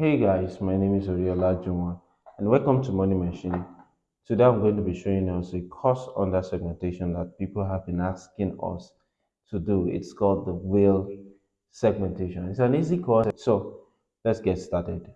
Hey guys, my name is Oriola Juma and welcome to Money Machine. Today I'm going to be showing us a course under segmentation that people have been asking us to do. It's called the wheel segmentation. It's an easy course, so let's get started.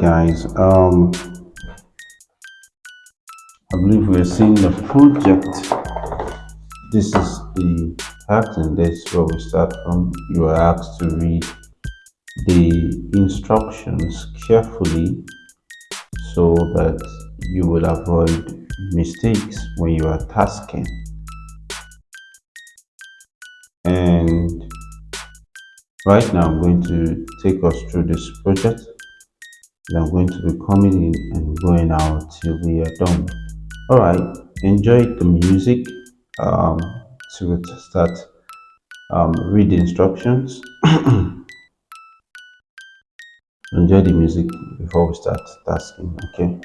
Guys. Um, I believe we are seeing the project. This is the task, and this is where we start from. You are asked to read the instructions carefully so that you will avoid mistakes when you are tasking. And right now, I'm going to take us through this project. I'm going to be coming in and going out till we are done. All right, enjoy the music um, to start um, read the instructions. enjoy the music before we start tasking. Okay.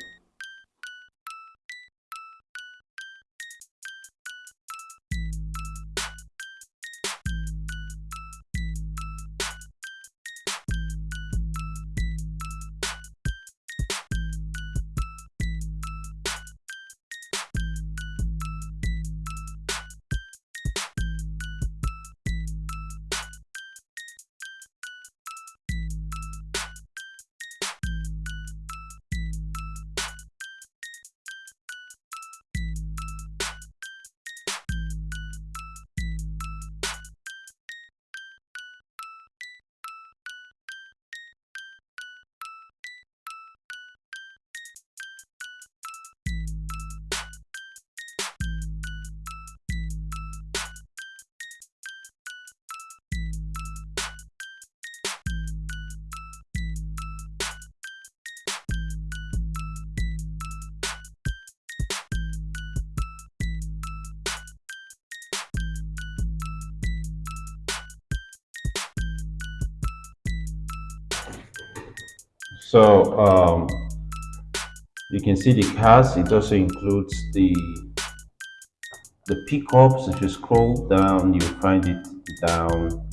So um, you can see the cars. It also includes the the pickups. If you scroll down, you find it down.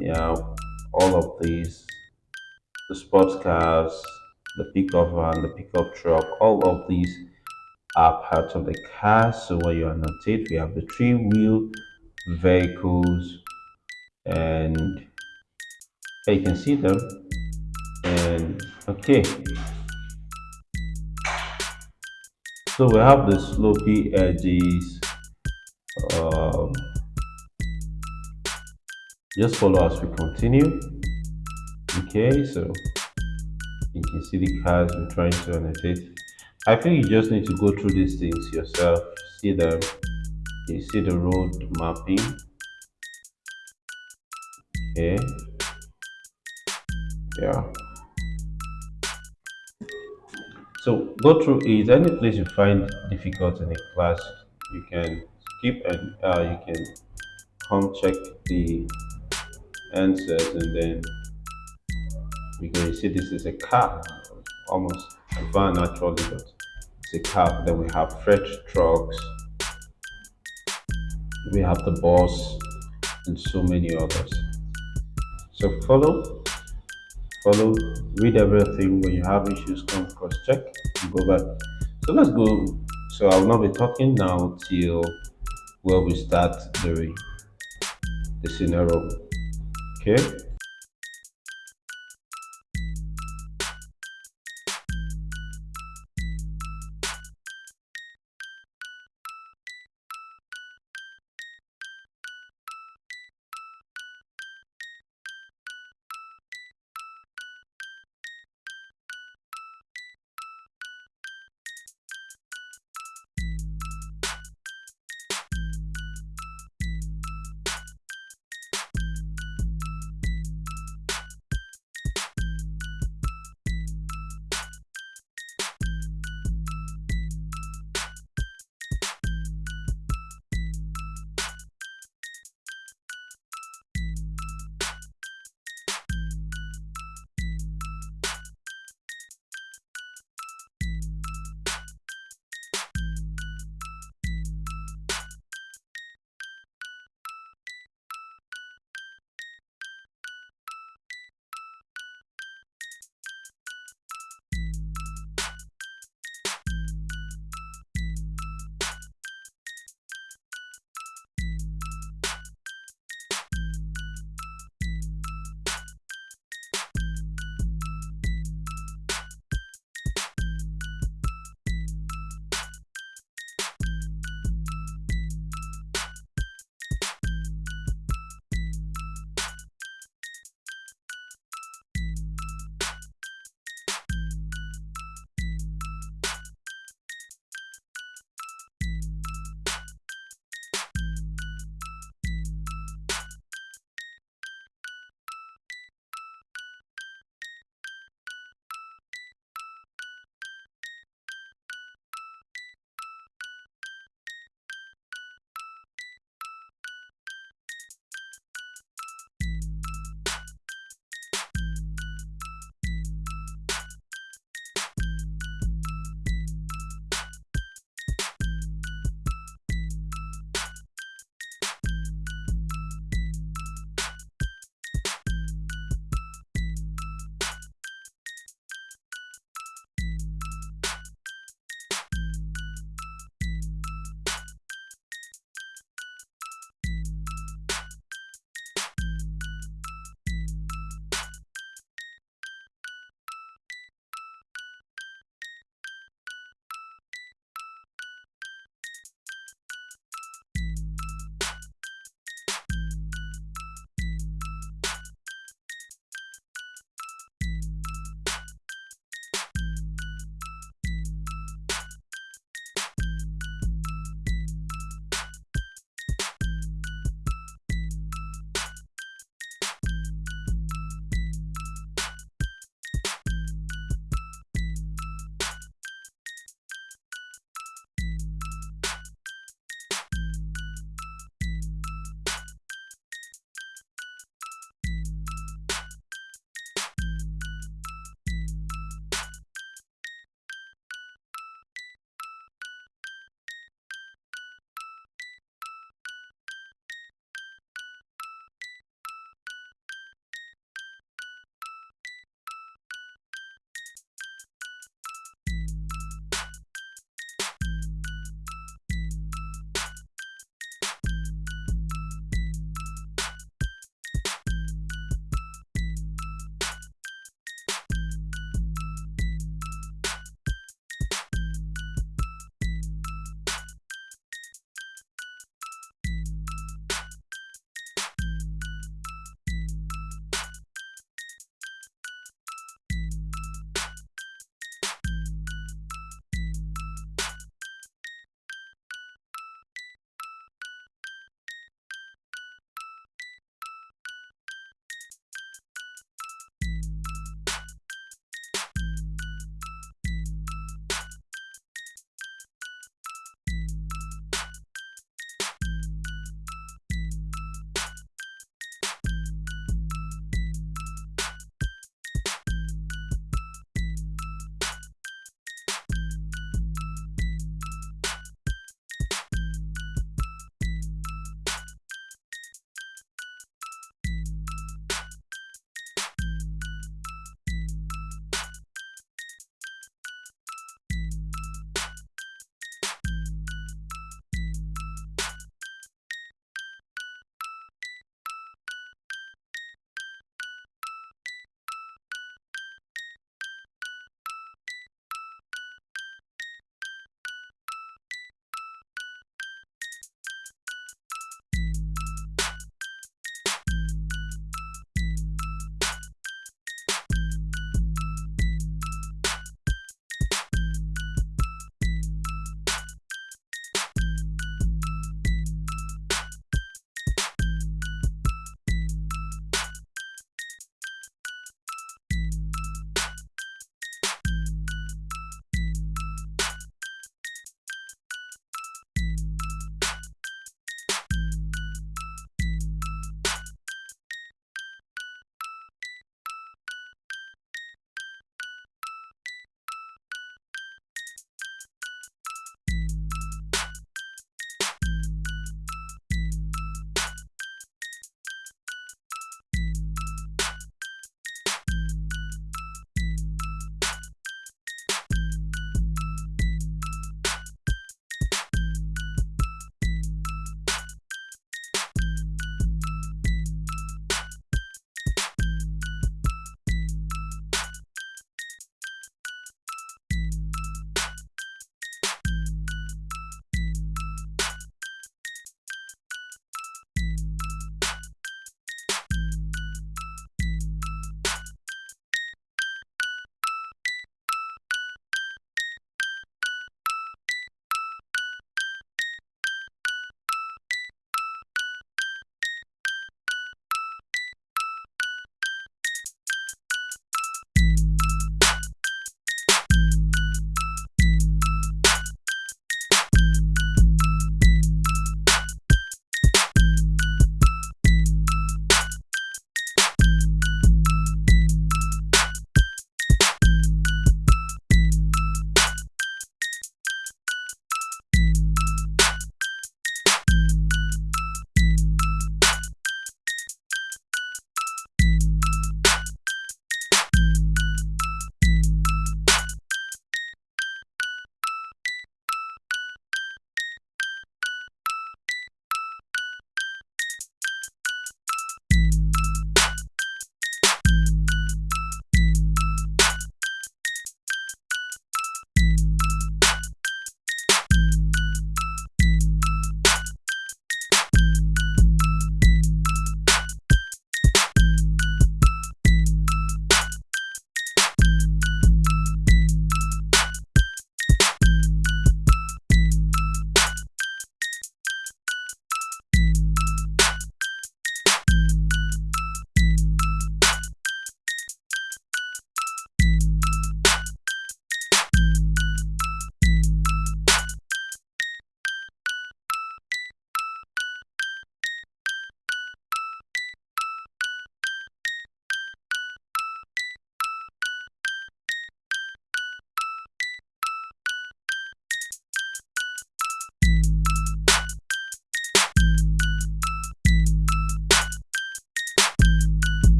Yeah, all of these, the sports cars, the pickup van, the pickup truck, all of these are part of the car. So when you annotate, we have the three wheel vehicles, and you can see them. And okay, so we have the slopy edges. Um, just follow as we continue. Okay so you can see the cars we're trying to annotate. I think you just need to go through these things yourself see them. You see the road mapping. Okay. Yeah so go through it any place you find difficult in a class? You can skip and uh, you can come check the answers and then you can see this is a car almost a van actually but it's a car. Then we have freight trucks. We have the bus and so many others. So follow follow read everything. When you have issues come cross check and go back. So let's go. So i will not be talking now till where we start the the scenario. Okay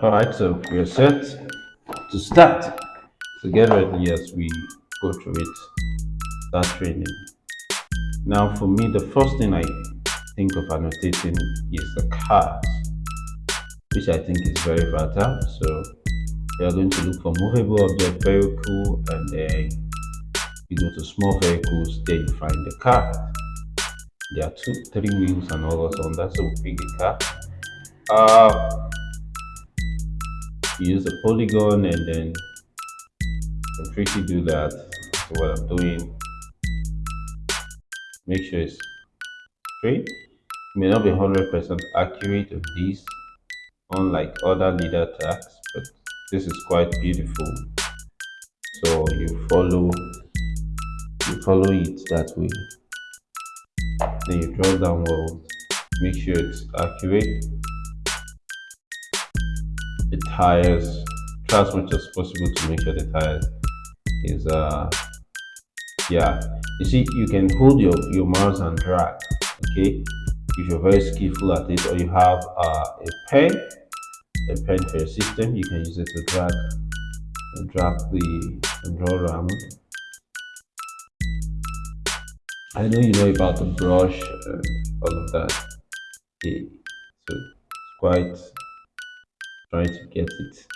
All right, so we're set to start. So get ready as we go through it, start training. Now, for me, the first thing I think of annotating is the cars, which I think is very vital. So we are going to look for movable object vehicle and then you go to small vehicles, there you find the car. There are two, three wheels and all that on that, so we pick the car. Uh, use a polygon and then completely do that. What I'm doing, make sure it's straight. It may not be 100% accurate of these, unlike other LiDAR tracks, but this is quite beautiful. So you follow, you follow it that way. Then you draw downwards, make sure it's accurate the tires try as much as possible to make sure the tires is uh yeah. You see you can hold your your mouse and drag okay? If you're very skillful at it or you have uh, a pen a pen for your system you can use it to drag and drag the draw around. I know you know about the brush and all of that. Okay so it's quite trying to get it.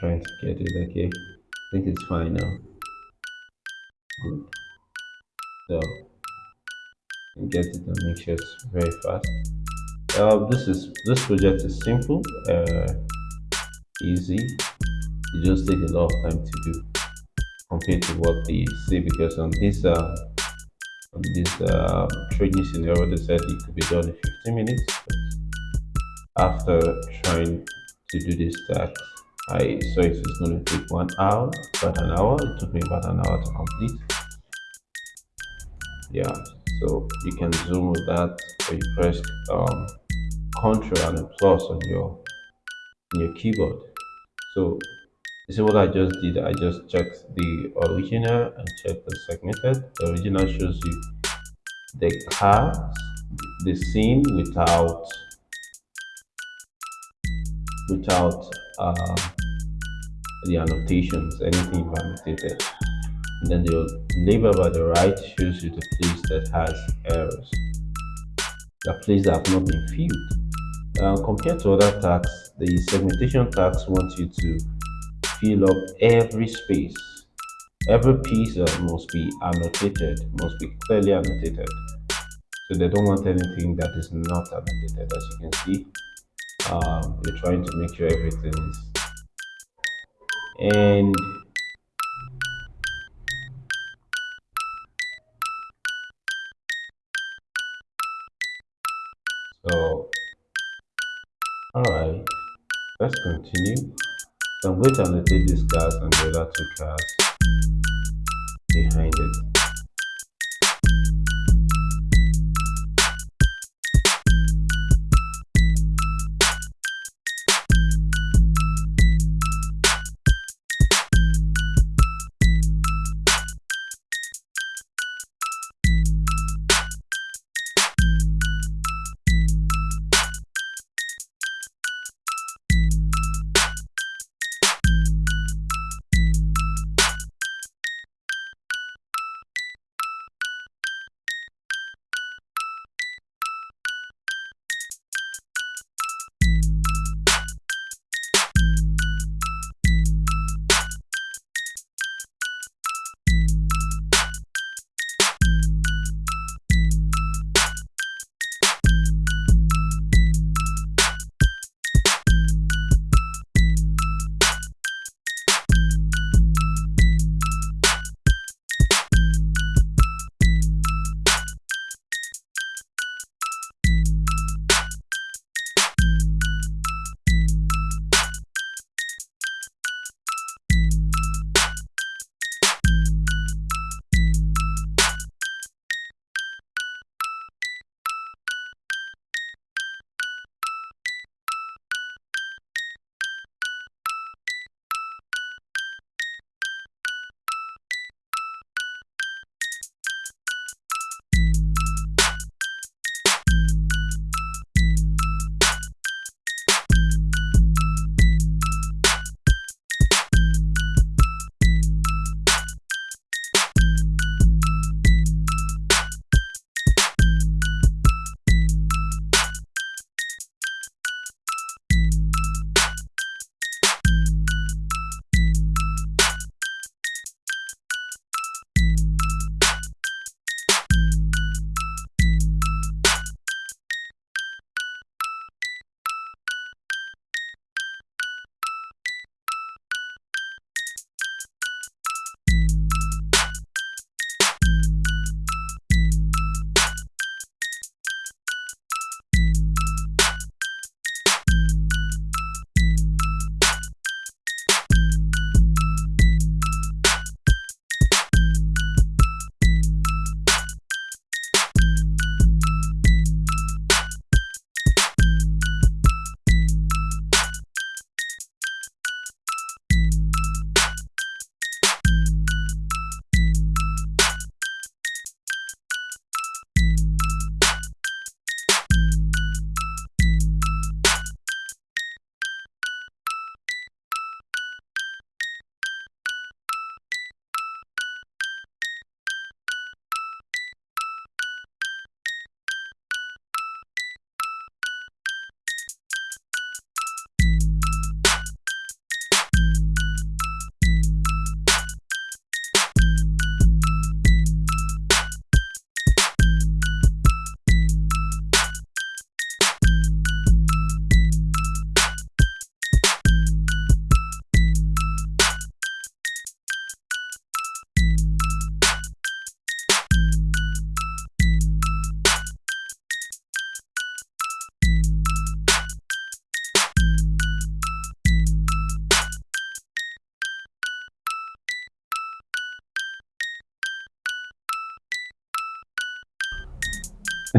Trying to get it okay? I think it's fine now. Good. So get it and make sure it's very fast. Uh, this is this project is simple uh, easy. It just takes a lot of time to do compared to what they say because on this uh, on this uh, training scenario they said it could be done in 15 minutes after trying to do this task i saw it was going to take one hour about an hour it took me about an hour to complete. Yeah so you can zoom with that or you press um, control and plus on your on your keyboard. So you see what i just did i just checked the original and checked the segmented. The original shows you the cars the scene without without uh, the annotations, anything annotated. And then the label by the right shows you the place that has errors, the place that have not been filled. Uh, compared to other tags, the segmentation tags want you to fill up every space. Every piece must be annotated, must be clearly annotated. So they don't want anything that is not annotated, as you can see um, you're trying to make sure everything is and so all right let's continue. So i'm going to annotate this cars and the other two cars behind it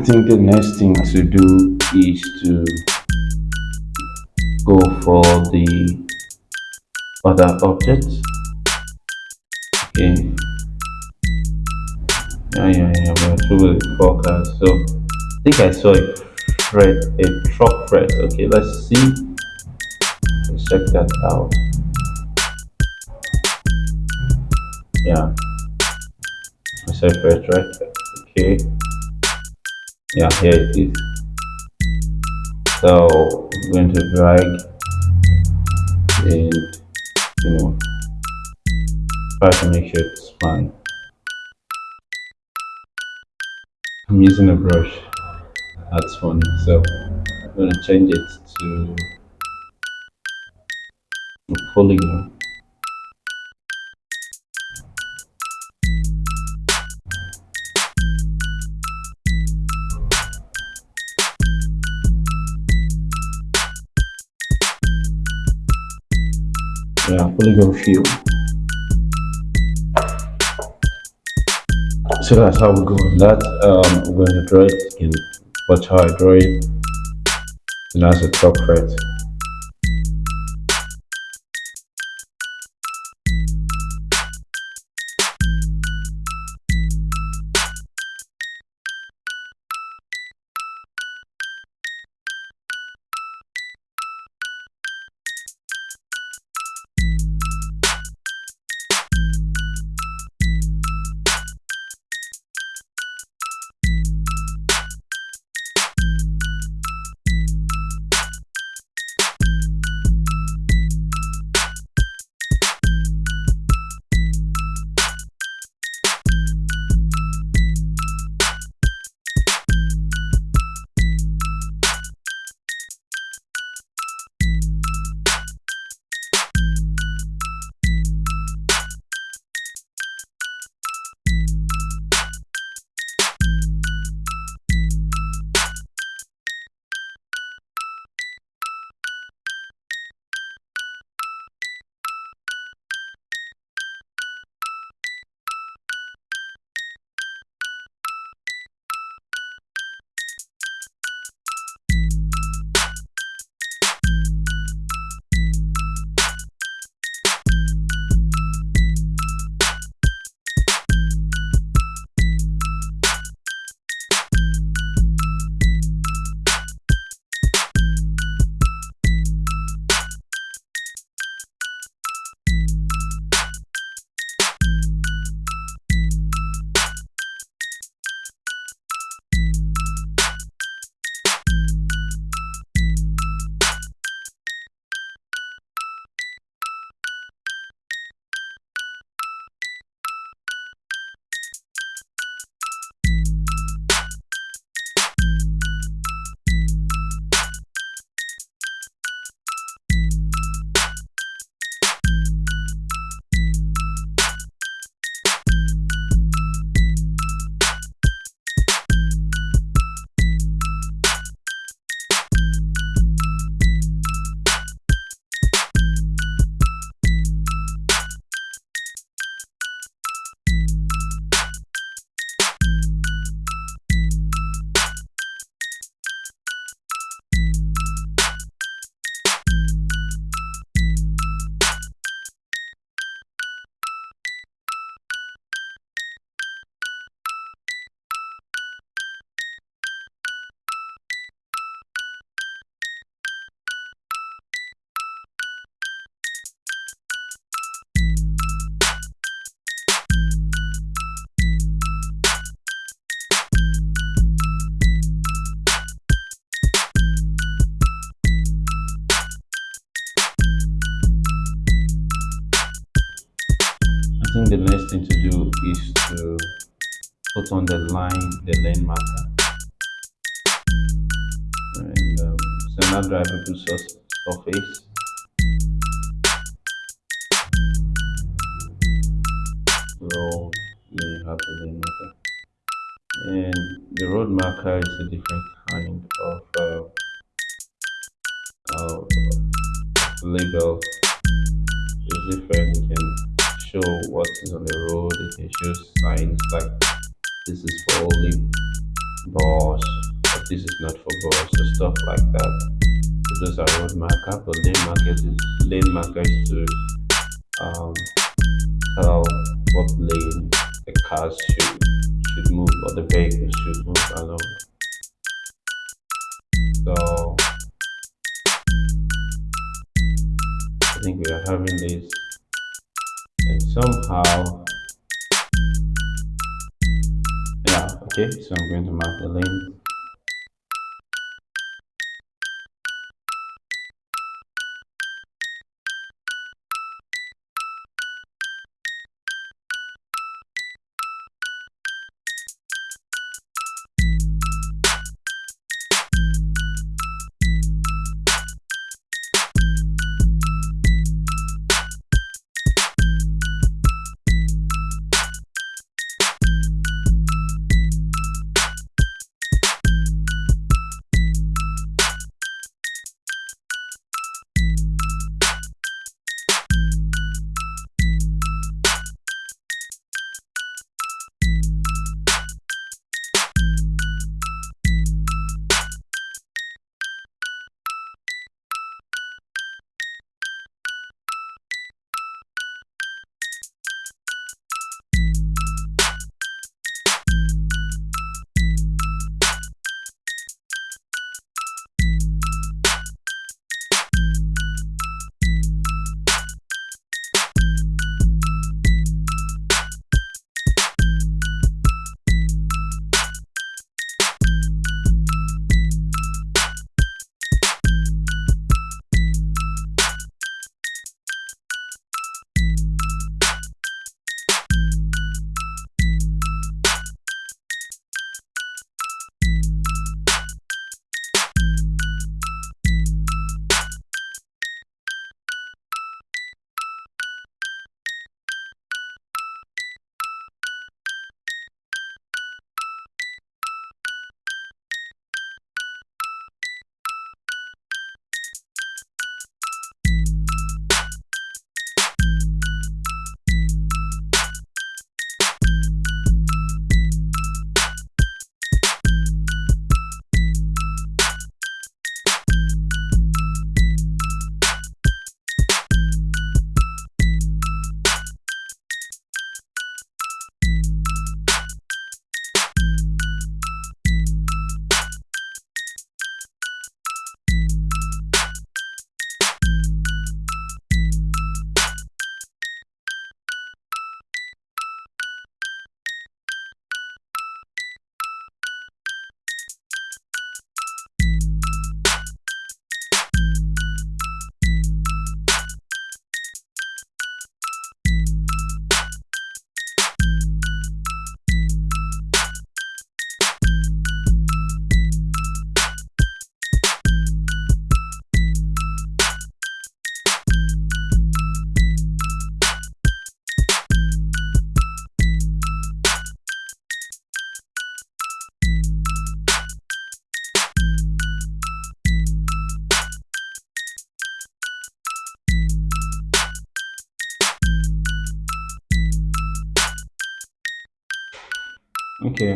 think the next thing to do is to go for the other objects. Okay. Yeah, yeah, yeah. We're through with the. So I think I saw a fret, a truck fret. Okay, let's see. Let's check that out. Yeah. I said fret, right? Okay. Yeah, here it is. So I'm going to drag and you know try to make sure it's fine. I'm using a brush. That's funny. So I'm going to change it to a polygon. Yeah, polygon field. So that's how we go on that. Um, we're going to draw it. Can watch how I draw it. And that's a top fret. Put on the line, the lane marker. And um, so now drive source surface. Road, then you have the lane marker. And the road marker is a different kind of uh, uh, label. It's different. You can show what is on the road. It can show signs like this is for only boss this is not for boss or stuff like that. So those are road marker but lane markers is lane markers to um, tell what lane the cars should should move or the vehicles should move along. So I think we are having this. And somehow okay so I'm going to mark the lane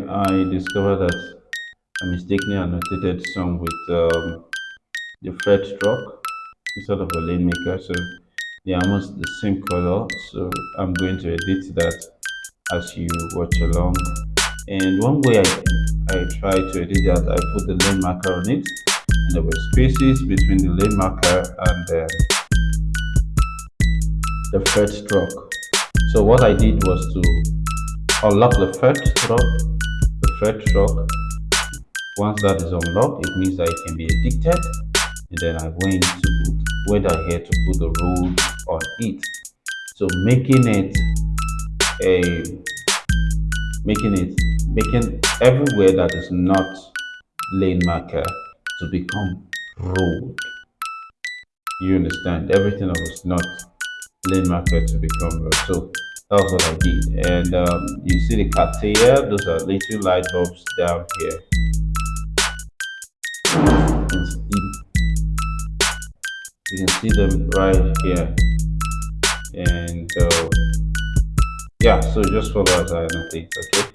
I discovered that I mistakenly annotated some with um, the fret stroke instead of a lane marker. So they are almost the same color. So I'm going to edit that as you watch along. And one way I, I try to edit that, I put the lane marker on it. And there were spaces between the lane marker and the, the fret stroke. So what I did was to unlock the fret stroke fret stroke once that is unlocked it means that it can be addicted. And then i went to put whether here to put the rules on it. So making it a making it making everywhere that is not lane marker to become road you understand? Everything that was not lane marker to become road so I did. And um, you see the CATIA, those are little light bulbs down here. You can see, them right here. And uh, yeah, so just follow as I annotate, okay?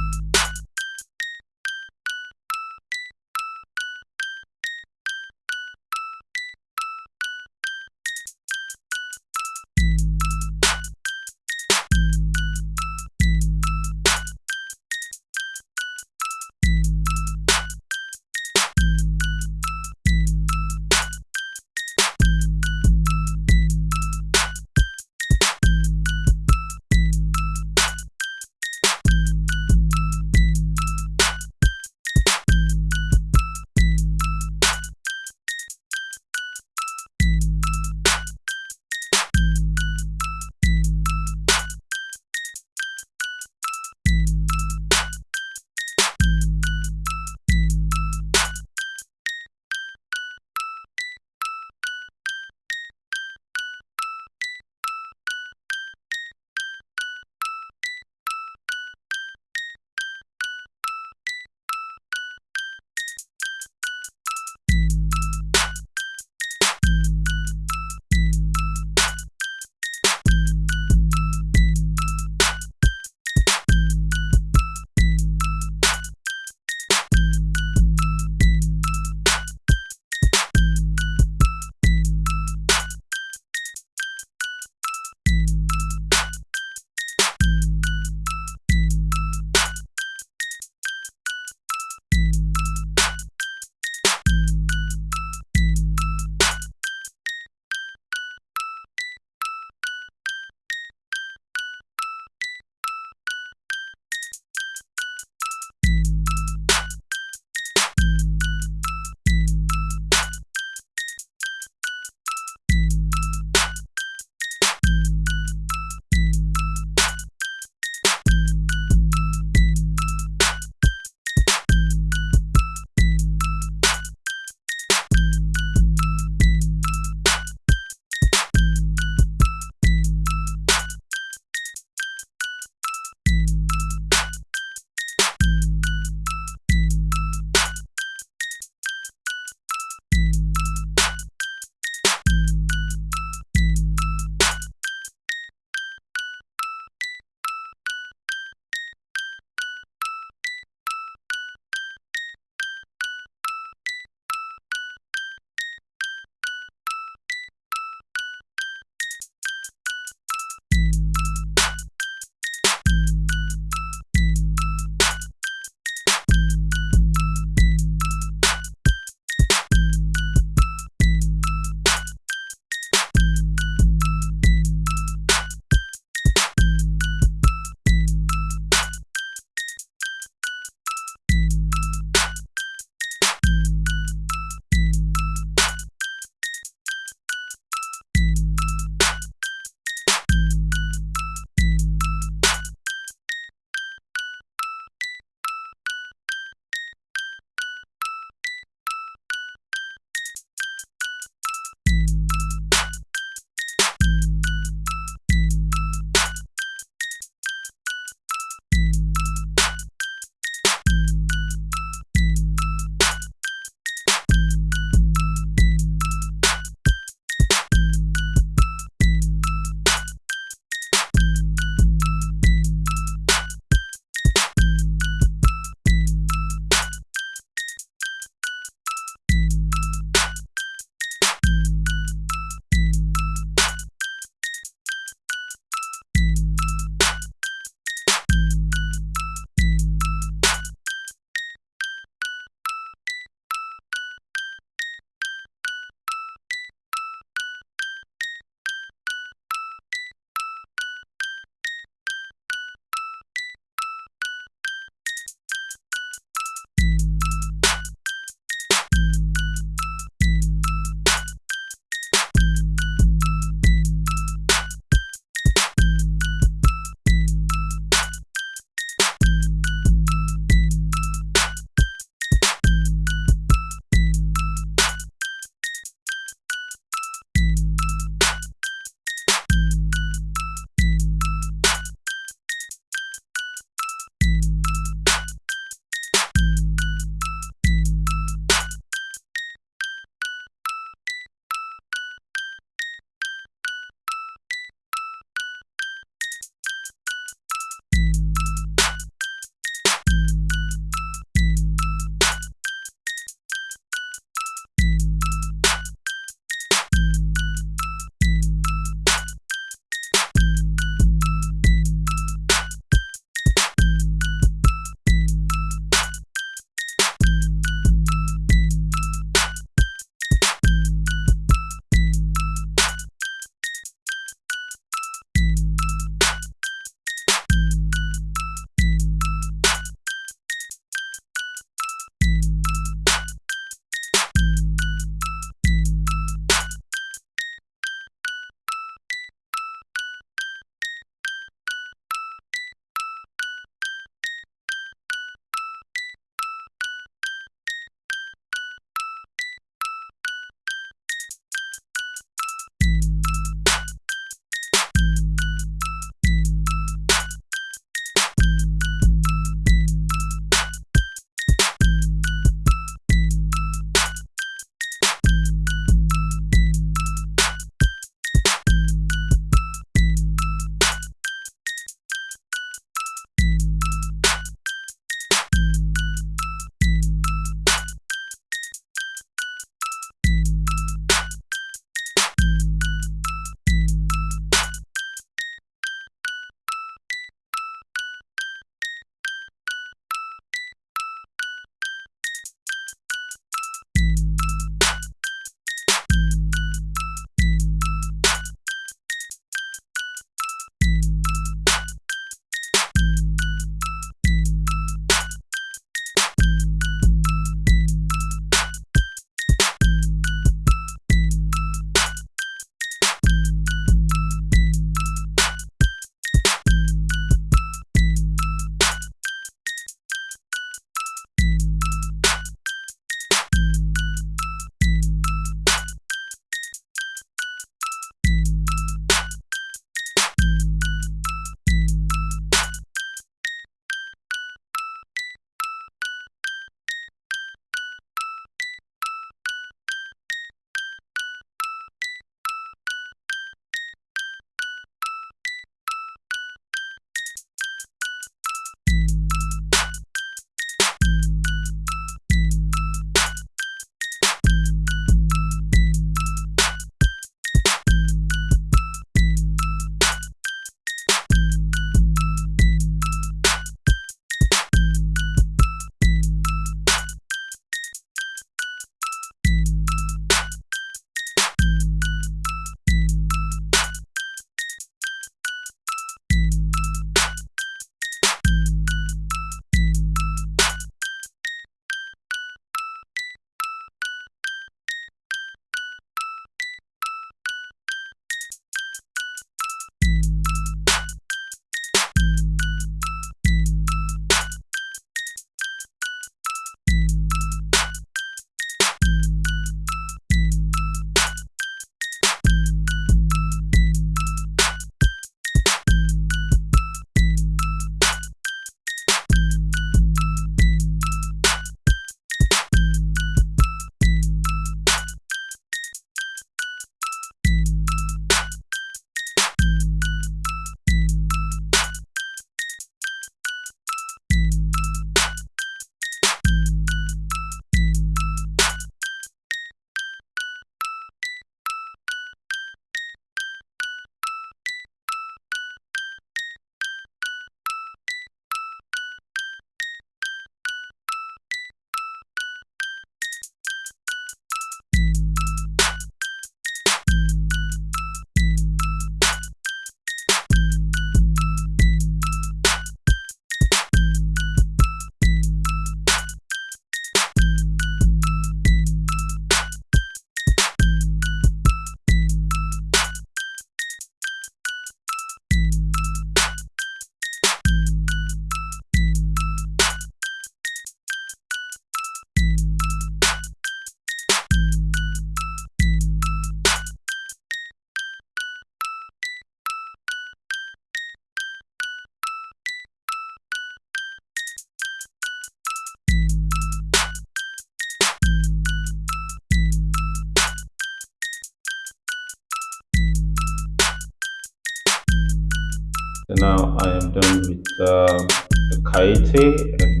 So now I am done with um, the Kaite and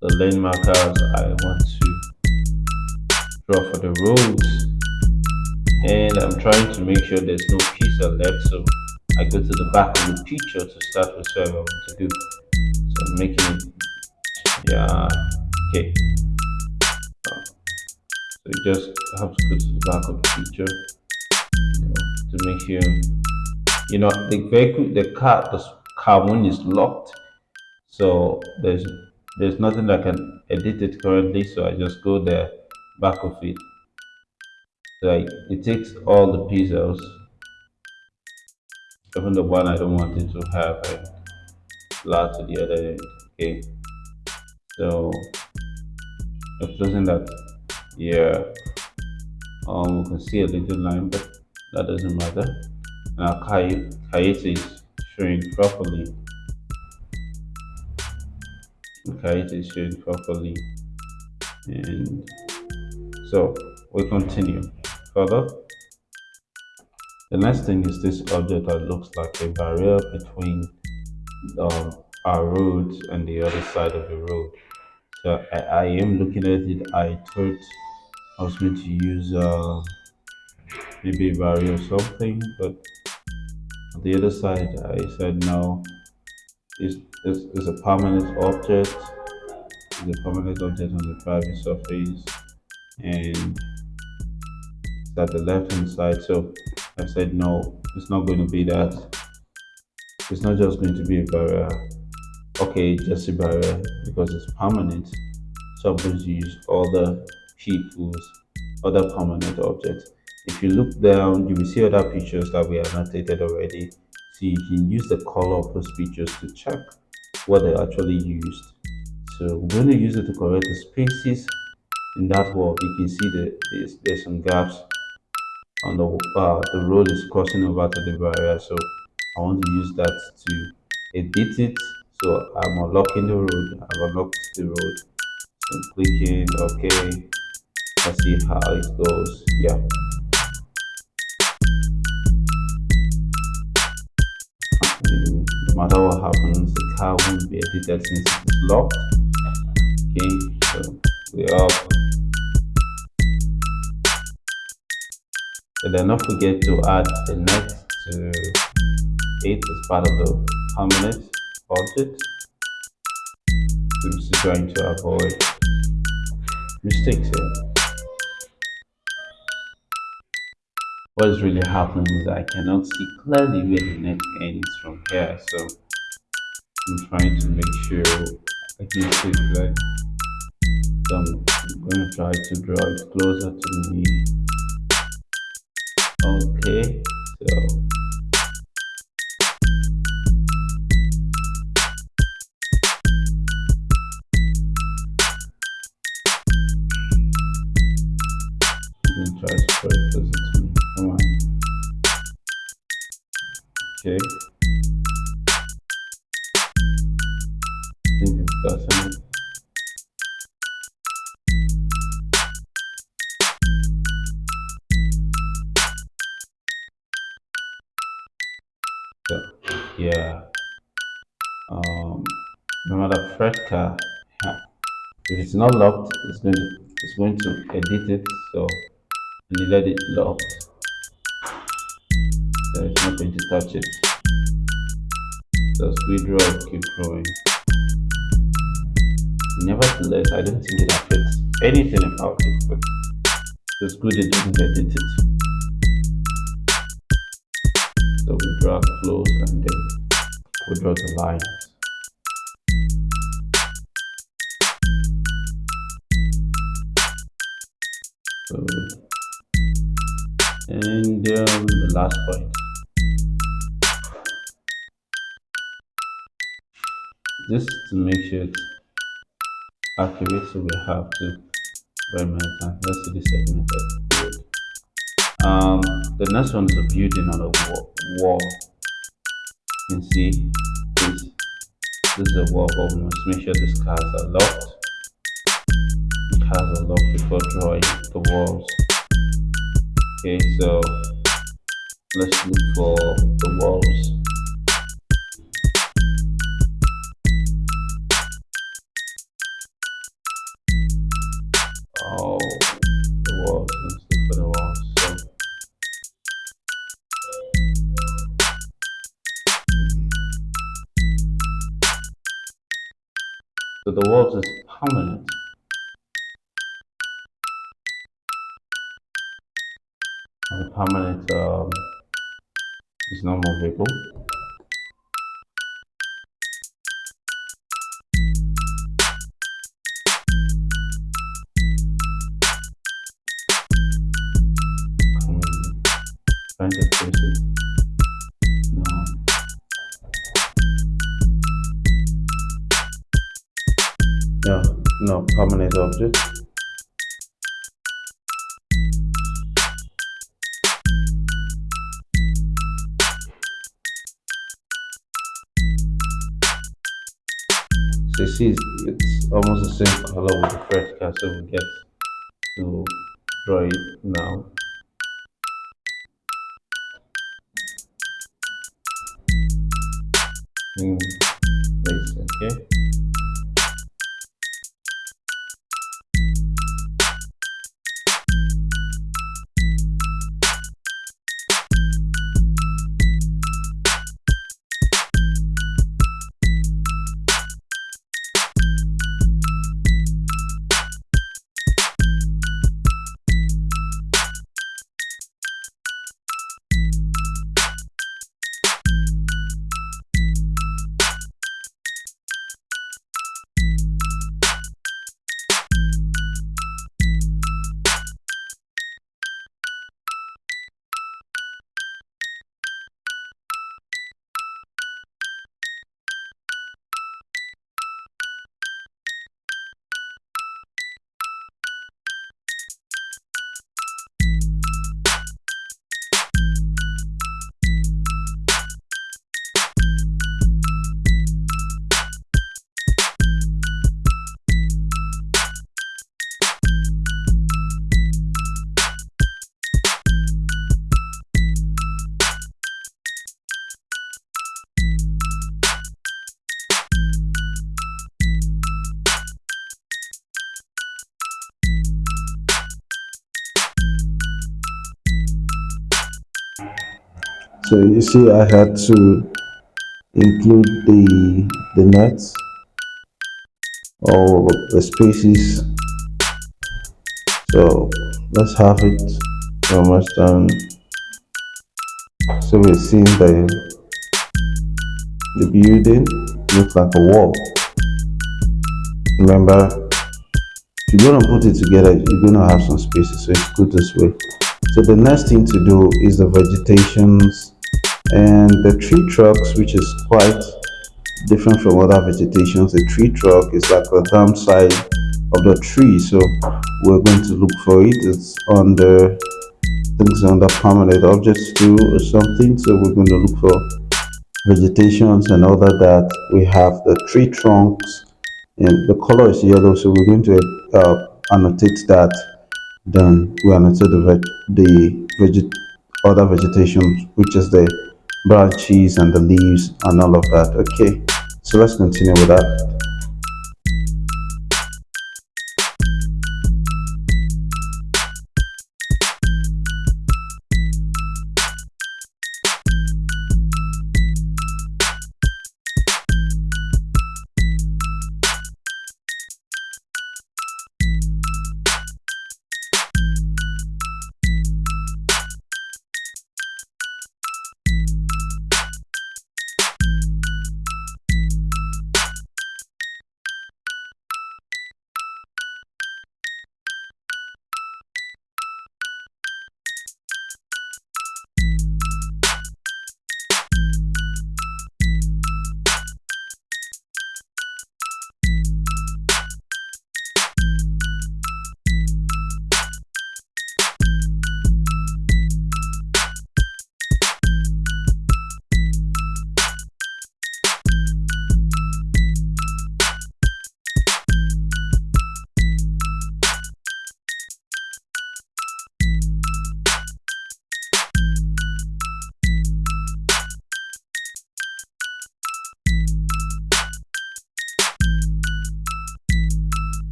the lane markers I want to draw for the roads and I'm trying to make sure there's no pixel left so I go to the back of the picture to start with whatever I want to do. So I'm making yeah okay. So you just have to go to the back of the picture to make sure you know the vehicle the car the car one is locked. So there's there's nothing I can edit it currently so I just go there back of it. So I, it takes all the pixels even the one I don't want it to have and flat to the other end okay? So I'm closing that yeah um we can see a little line but that doesn't matter Kayet is showing properly is showing properly and so we continue further the next thing is this object that looks like a barrier between um, our roads and the other side of the road. So I, I am looking at it. I thought I was going to use uh, maybe a barrier or something, but the other side I said no. It's, it's, a permanent object. It's a permanent object on the private surface and it's at the left hand side. So I said, no, it's not going to be that. It's not just going to be a barrier. Okay, just a barrier because it's permanent. So I'm going to use other people's other permanent objects. If you look down, you will see other pictures that we have annotated already. So you can use the color of those pictures to check what they actually used. So we're going to use it to correct the spaces in that wall. You can see that there's, there's some gaps on the uh, the road is crossing over to the barrier. So I want to use that to edit it. So I'm unlocking the road. I've unlocked the road. So I'm clicking OK let's see how it goes. Yeah matter what happens the car won't be edited since it's locked okay so we're up So then don't forget to add the next to it as part of the permanent object. I'm just trying to avoid mistakes here. What is really happening is I cannot see clearly where the neck ends from here. So I'm trying to make sure I can see clearly. So I'm going to try to draw it closer to me okay so it's not locked. It's going to it's going to edit it so and let it locked. So it's not going to touch it. We draw keep drawing nevertheless i don't think it affects anything about it but it's good it doesn't edit it. So we draw close and then we draw the lines. Um, the last point. Just to make sure it's accurate, so we have to very many times. Let's see the method. Um, the next one is a building on a wall. wall. You can see this. This is a wall but we must make sure these cars are locked. The cars are locked before drawing the walls. Okay, so let's look for the walls. The permanent um, is not movable. No. No permanent object. See, it's almost the same color with the fresh card, we get to draw it now. Mm, So you see, I had to include the the nuts or the spaces. So let's have it almost done. So we're seeing the the building looks like a wall. Remember, if you're gonna put it together, you're gonna have some spaces, so it's good this way. So the next thing to do is the vegetations and the tree trunks which is quite different from other vegetations the tree trunk is like the thumb side of the tree. So we're going to look for it. It's on the things under permanent objects too or something. So we're going to look for vegetations and other that we have the tree trunks. And the color is yellow so we're going to uh, annotate that. Then we annotate the veg the veget other vegetation which is the branches and the leaves and all of that okay? So let's continue with that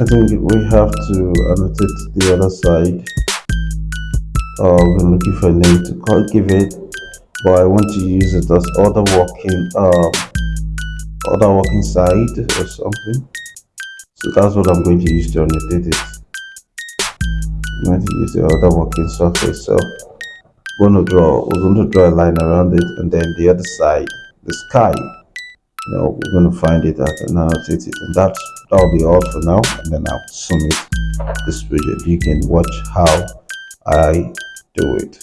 I think we have to annotate the other side. Uh, we're looking for a name to call, give it, but I want to use it as other working, uh, other working side or something. So that's what I'm going to use to annotate it. I'm going to use the other working surface. So going to draw, we're going to draw a line around it, and then the other side, the sky. You know, we're going to find it at annotate it, and that's that'll be all for now. And then I'll submit this video. You can watch how I do it.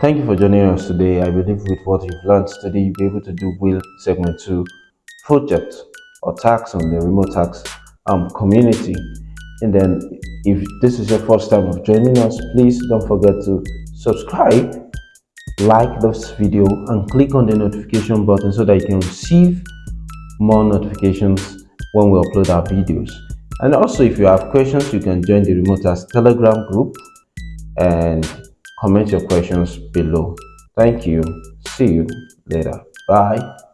Thank you for joining us today. I believe with what you've learned today you'll be able to do will segment 2 project or tax on the Remotasks um, community. And then if this is your first time of joining us please don't forget to subscribe like this video and click on the notification button so that you can receive more notifications when we upload our videos. And also if you have questions you can join the Remotasks telegram group. And comment your questions below. Thank you. See you later. Bye